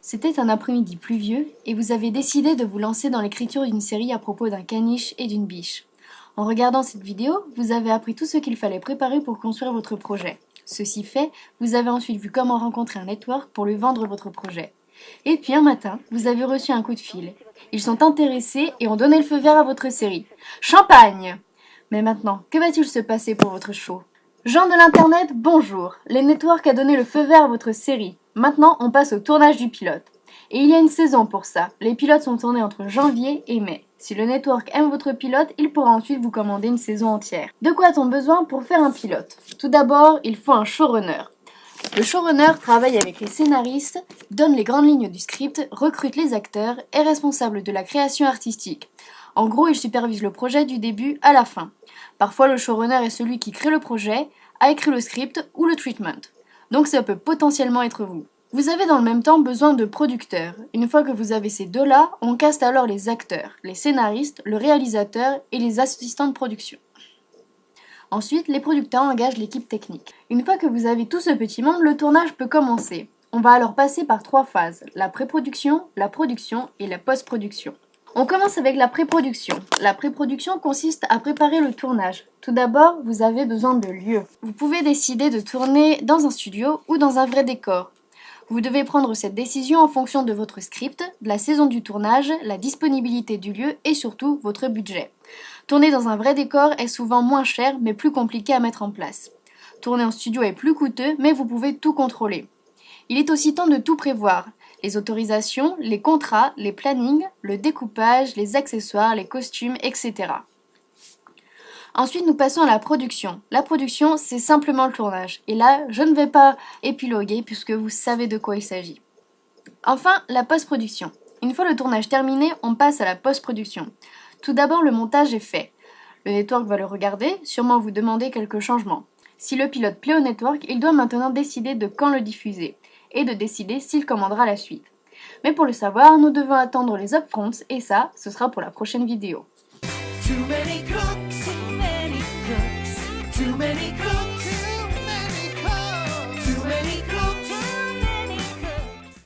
C'était un après-midi pluvieux et vous avez décidé de vous lancer dans l'écriture d'une série à propos d'un caniche et d'une biche. En regardant cette vidéo, vous avez appris tout ce qu'il fallait préparer pour construire votre projet. Ceci fait, vous avez ensuite vu comment rencontrer un network pour lui vendre votre projet. Et puis un matin, vous avez reçu un coup de fil. Ils sont intéressés et ont donné le feu vert à votre série. Champagne Mais maintenant, que va-t-il se passer pour votre show? Jean de l'internet, bonjour Les networks a donné le feu vert à votre série. Maintenant, on passe au tournage du pilote. Et il y a une saison pour ça. Les pilotes sont tournés entre janvier et mai. Si le network aime votre pilote, il pourra ensuite vous commander une saison entière. De quoi a-t-on besoin pour faire un pilote? Tout d'abord, il faut un showrunner. Le showrunner travaille avec les scénaristes, donne les grandes lignes du script, recrute les acteurs, est responsable de la création artistique. En gros, il supervise le projet du début à la fin. Parfois, le showrunner est celui qui crée le projet, a écrit le script ou le treatment donc ça peut potentiellement être vous. Vous avez dans le même temps besoin de producteurs. Une fois que vous avez ces deux-là, on caste alors les acteurs, les scénaristes, le réalisateur et les assistants de production. Ensuite, les producteurs engagent l'équipe technique. Une fois que vous avez tout ce petit monde, le tournage peut commencer. On va alors passer par trois phases, la pré-production, la production et la post-production. On commence avec la pré-production. La pré-production consiste à préparer le tournage. Tout d'abord, vous avez besoin de lieu. Vous pouvez décider de tourner dans un studio ou dans un vrai décor. Vous devez prendre cette décision en fonction de votre script, de la saison du tournage, la disponibilité du lieu et surtout votre budget. Tourner dans un vrai décor est souvent moins cher mais plus compliqué à mettre en place. Tourner en studio est plus coûteux mais vous pouvez tout contrôler. Il est aussi temps de tout prévoir les autorisations, les contrats, les plannings, le découpage, les accessoires, les costumes, etc. Ensuite, nous passons à la production. La production, c'est simplement le tournage. Et là, je ne vais pas épiloguer puisque vous savez de quoi il s'agit. Enfin, la post-production. Une fois le tournage terminé, on passe à la post-production. Tout d'abord, le montage est fait. Le network va le regarder, sûrement vous demander quelques changements. Si le pilote plaît au network, il doit maintenant décider de quand le diffuser et de décider s'il commandera la suite. Mais pour le savoir, nous devons attendre les upfronts et ça, ce sera pour la prochaine vidéo.